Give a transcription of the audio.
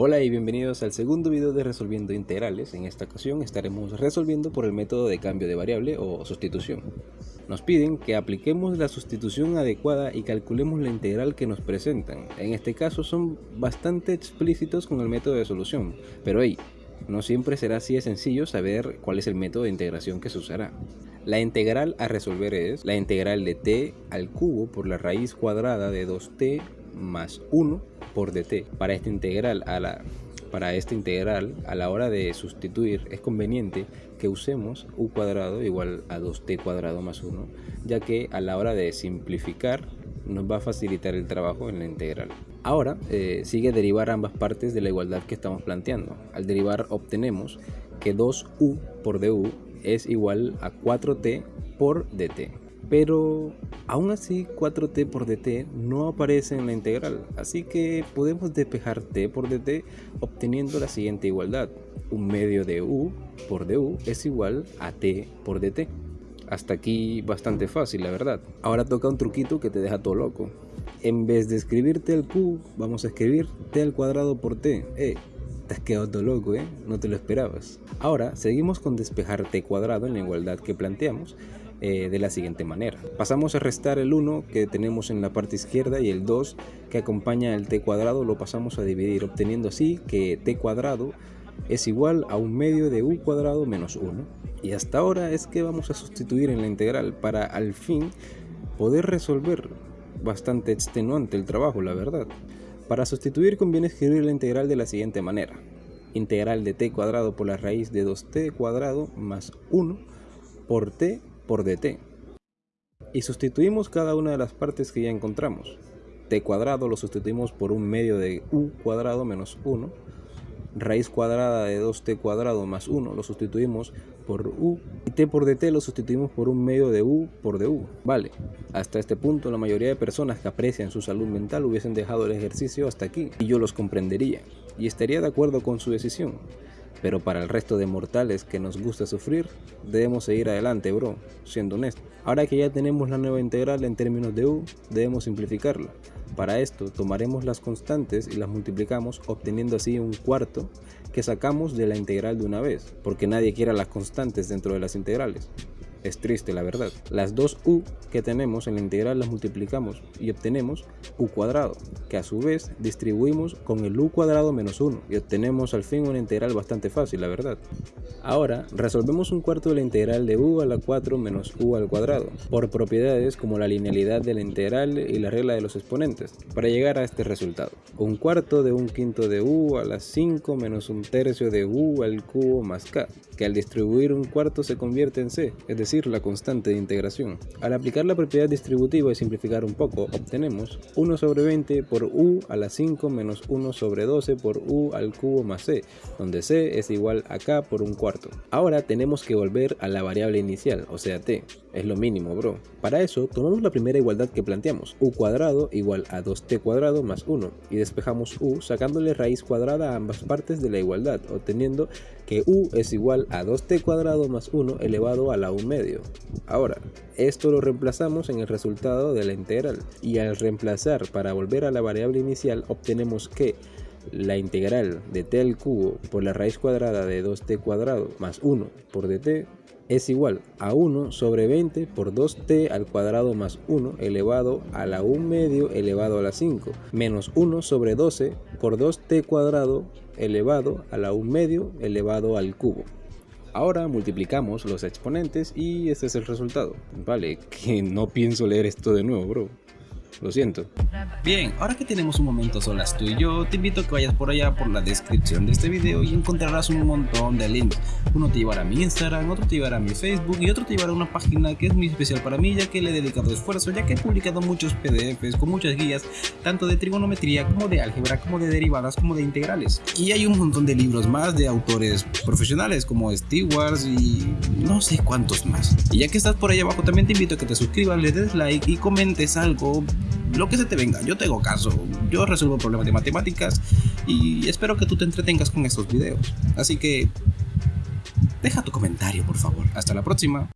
Hola y bienvenidos al segundo video de resolviendo integrales. En esta ocasión estaremos resolviendo por el método de cambio de variable o sustitución. Nos piden que apliquemos la sustitución adecuada y calculemos la integral que nos presentan. En este caso son bastante explícitos con el método de solución, pero hey, no siempre será así de sencillo saber cuál es el método de integración que se usará. La integral a resolver es la integral de t al cubo por la raíz cuadrada de 2t más 1 Para esta integral a la para esta integral a la hora de sustituir es conveniente que usemos u cuadrado igual a 2t cuadrado más 1 ya que a la hora de simplificar nos va a facilitar el trabajo en la integral. Ahora eh, sigue derivar ambas partes de la igualdad que estamos planteando. Al derivar obtenemos que 2u por du es igual a 4t por dt pero aún así 4t por dt no aparece en la integral, así que podemos despejar t por dt obteniendo la siguiente igualdad. Un medio de u por du es igual a t por dt. Hasta aquí bastante fácil, la verdad. Ahora toca un truquito que te deja todo loco. En vez de escribir t al q, vamos a escribir t al cuadrado por t. Eh, te has quedado todo loco, ¿eh? No te lo esperabas. Ahora, seguimos con despejar t cuadrado en la igualdad que planteamos eh, de la siguiente manera. Pasamos a restar el 1 que tenemos en la parte izquierda y el 2 que acompaña el t cuadrado lo pasamos a dividir obteniendo así que t cuadrado es igual a un medio de u cuadrado menos 1. Y hasta ahora es que vamos a sustituir en la integral para al fin poder resolver bastante extenuante el trabajo, la verdad. Para sustituir conviene escribir la integral de la siguiente manera. Integral de t cuadrado por la raíz de 2t cuadrado más 1 por t por dt. Y sustituimos cada una de las partes que ya encontramos. t cuadrado lo sustituimos por un medio de u cuadrado menos 1. Raíz cuadrada de 2t cuadrado más 1 lo sustituimos por u. Y t por dt lo sustituimos por un medio de u por du. Vale, hasta este punto la mayoría de personas que aprecian su salud mental hubiesen dejado el ejercicio hasta aquí. Y yo los comprendería. Y estaría de acuerdo con su decisión. Pero para el resto de mortales que nos gusta sufrir, debemos seguir adelante, bro, siendo honesto. Ahora que ya tenemos la nueva integral en términos de u, debemos simplificarla. Para esto, tomaremos las constantes y las multiplicamos, obteniendo así un cuarto que sacamos de la integral de una vez, porque nadie quiera las constantes dentro de las integrales. Es triste la verdad. Las dos u que tenemos en la integral las multiplicamos y obtenemos u cuadrado, que a su vez distribuimos con el u cuadrado menos 1 y obtenemos al fin una integral bastante fácil, la verdad. Ahora resolvemos un cuarto de la integral de u a la 4 menos u al cuadrado, por propiedades como la linealidad de la integral y la regla de los exponentes, para llegar a este resultado. Un cuarto de un quinto de u a la 5 menos un tercio de u al cubo más k, que al distribuir un cuarto se convierte en c, es decir, la constante de integración. Al aplicar la propiedad distributiva y simplificar un poco, obtenemos 1 sobre 20 por u a la 5 menos 1 sobre 12 por u al cubo más c, donde c es igual a k por un cuarto. Ahora tenemos que volver a la variable inicial, o sea t. Es lo mínimo, bro. Para eso, tomamos la primera igualdad que planteamos, u cuadrado igual a 2t cuadrado más 1, y despejamos u sacándole raíz cuadrada a ambas partes de la igualdad, obteniendo que u es igual a 2t cuadrado más 1 elevado a la u medio. Ahora, esto lo reemplazamos en el resultado de la integral, y al reemplazar para volver a la variable inicial, obtenemos que la integral de t al cubo por la raíz cuadrada de 2t cuadrado más 1 por dt es igual a 1 sobre 20 por 2t al cuadrado más 1 elevado a la 1 medio elevado a la 5 menos 1 sobre 12 por 2t cuadrado elevado a la 1 medio elevado al cubo. Ahora multiplicamos los exponentes y este es el resultado. Vale, que no pienso leer esto de nuevo, bro. Lo siento. Bien, ahora que tenemos un momento solas tú y yo, te invito a que vayas por allá por la descripción de este video y encontrarás un montón de links. Uno te llevará a mi Instagram, otro te llevará a mi Facebook y otro te llevará a una página que es muy especial para mí ya que le he dedicado esfuerzo, ya que he publicado muchos pdfs con muchas guías, tanto de trigonometría como de álgebra, como de derivadas, como de integrales. Y hay un montón de libros más de autores profesionales como Stewart y no sé cuántos más. Y ya que estás por ahí abajo también te invito a que te suscribas, le des like y comentes algo lo que se te venga, yo tengo caso, yo resuelvo problemas de matemáticas y espero que tú te entretengas con estos videos. Así que deja tu comentario por favor, hasta la próxima.